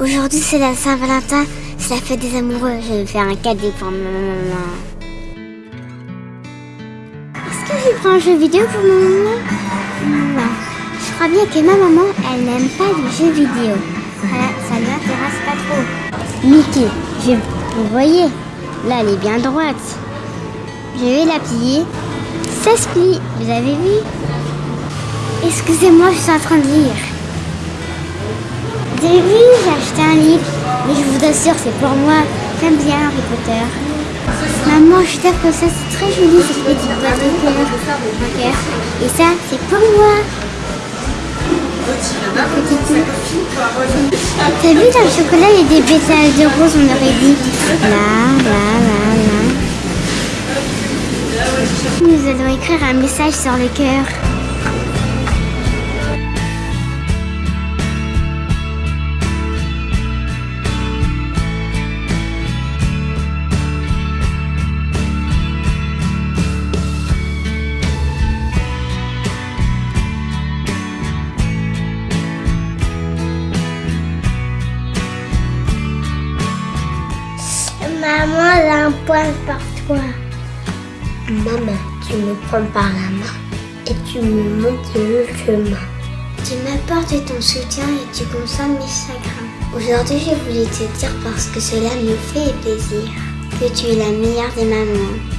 Aujourd'hui, c'est la Saint-Valentin, c'est la fête des amoureux. Je vais faire un cadeau pour ma maman. Est-ce que je prends un jeu vidéo pour ma maman? Non. Je crois bien que ma maman, elle n'aime pas les jeux vidéo. Voilà, ça ne l'intéresse pas trop. Mickey, je, vous voyez, là, elle est bien droite. Je vais la plier. Ça se plie, vous avez vu? Excusez-moi, je suis en train de lire? Vu, j'ai acheté un livre, mais je vous assure, c'est pour moi. J'aime bien Harry Potter. Maman, je tape comme ça, c'est très joli cette petite boîte de cœur. Et ça, c'est pour moi. T'as vu dans le chocolat, il y a des pétales de rose, on aurait dit. Là, là, là, là. Nous allons écrire un message sur le cœur. Maman, elle a un poil par toi. Maman, tu me prends par la main et tu me montres le chemin. Tu m'apportes ton soutien et tu consommes mes chagrins. Aujourd'hui, je voulais te dire parce que cela me fait plaisir que tu es la meilleure des mamans.